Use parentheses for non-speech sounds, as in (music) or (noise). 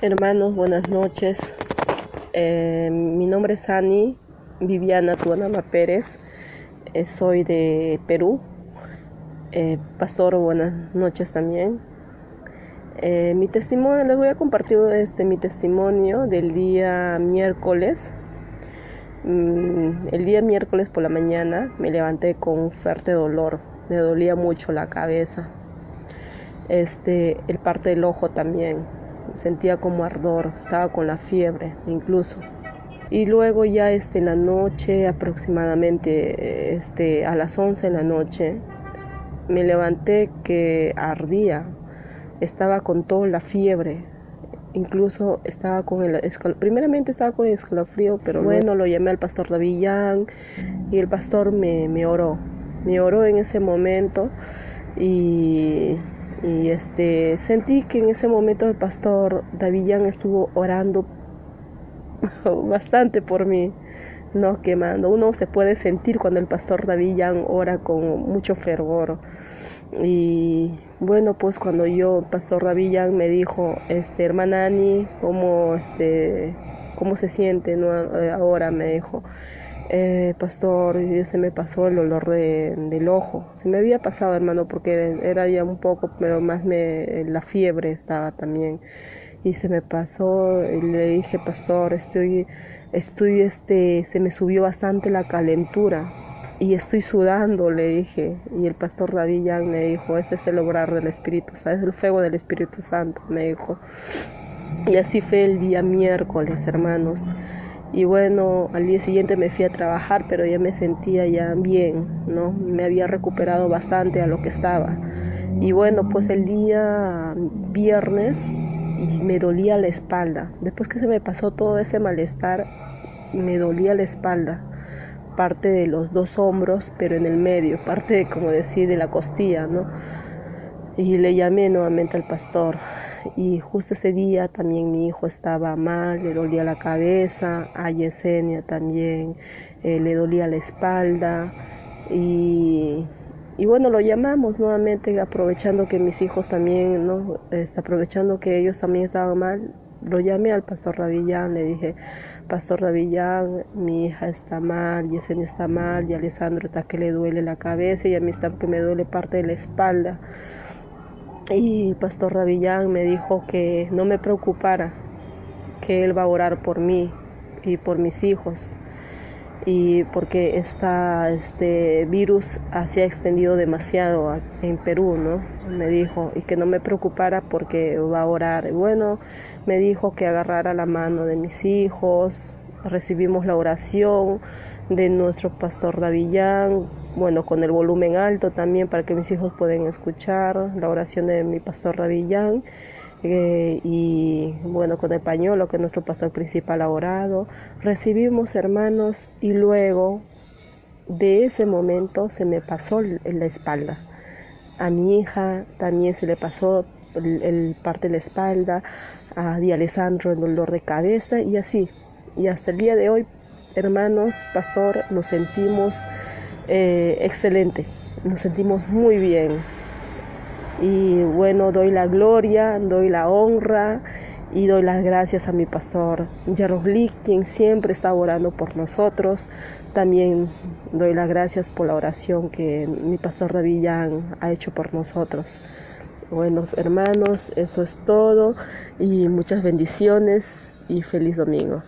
Hermanos, buenas noches. Eh, mi nombre es Ani Viviana Tuanama Pérez. Eh, soy de Perú. Eh, pastor, buenas noches también. mi testimonio, les voy a compartir este, mi testimonio del día miércoles. Mm, el día miércoles por la mañana me levanté con fuerte dolor. Me dolía mucho la cabeza. Este, el parte del ojo también sentía como ardor, estaba con la fiebre incluso. Y luego ya este, en la noche, aproximadamente este, a las 11 de la noche, me levanté que ardía, estaba con toda la fiebre, incluso estaba con el primeramente estaba con el escalofrío, pero bueno, lo llamé al pastor Davillán y el pastor me, me oró, me oró en ese momento y y este, sentí que en ese momento el pastor Davillán estuvo orando (laughs) bastante por mí, no quemando. Uno se puede sentir cuando el pastor Davillán ora con mucho fervor. Y bueno, pues cuando yo, pastor Davillán me dijo, este, hermana Ani, ¿cómo, este, cómo se siente no? ahora? Me dijo eh, pastor, se me pasó el olor del ojo. Se me había pasado, hermano, porque era ya un poco, pero más me, la fiebre estaba también. Y se me pasó, y le dije, pastor, estoy, estoy, este, se me subió bastante la calentura y estoy sudando, le dije. Y el pastor David me dijo, ese es el obrar del Espíritu Santo, es el fuego del Espíritu Santo, me dijo. Y así fue el día miércoles, hermanos. Y bueno, al día siguiente me fui a trabajar, pero ya me sentía ya bien, ¿no? Me había recuperado bastante a lo que estaba. Y bueno, pues el día viernes me dolía la espalda. Después que se me pasó todo ese malestar, me dolía la espalda. Parte de los dos hombros, pero en el medio, parte, como decir, de la costilla, ¿no? Y le llamé nuevamente al pastor. Y justo ese día también mi hijo estaba mal, le dolía la cabeza, a Yesenia también eh, le dolía la espalda. Y, y, bueno, lo llamamos nuevamente, aprovechando que mis hijos también, ¿no? Está aprovechando que ellos también estaban mal. Lo llamé al pastor Davillán, le dije, Pastor Davillán, mi hija está mal, Yesenia está mal, y Alessandro está que le duele la cabeza y a mí está que me duele parte de la espalda. Y Pastor Ravillán me dijo que no me preocupara, que él va a orar por mí y por mis hijos. Y porque este virus se ha extendido demasiado en Perú, ¿no? Me dijo, y que no me preocupara porque va a orar. Bueno, me dijo que agarrara la mano de mis hijos, recibimos la oración de nuestro pastor Davillán, bueno, con el volumen alto también para que mis hijos puedan escuchar la oración de mi pastor Davillán. Eh, y bueno, con el pañuelo que nuestro pastor principal ha orado. Recibimos hermanos y luego de ese momento se me pasó en la espalda. A mi hija también se le pasó el, parte de la espalda, a Di Alessandro el dolor de cabeza y así. Y hasta el día de hoy, hermanos, pastor, nos sentimos eh, excelente, nos sentimos muy bien. Y bueno, doy la gloria, doy la honra y doy las gracias a mi pastor Yaroslik, quien siempre está orando por nosotros. También doy las gracias por la oración que mi pastor Davillán ha hecho por nosotros. Bueno, hermanos, eso es todo y muchas bendiciones y feliz domingo.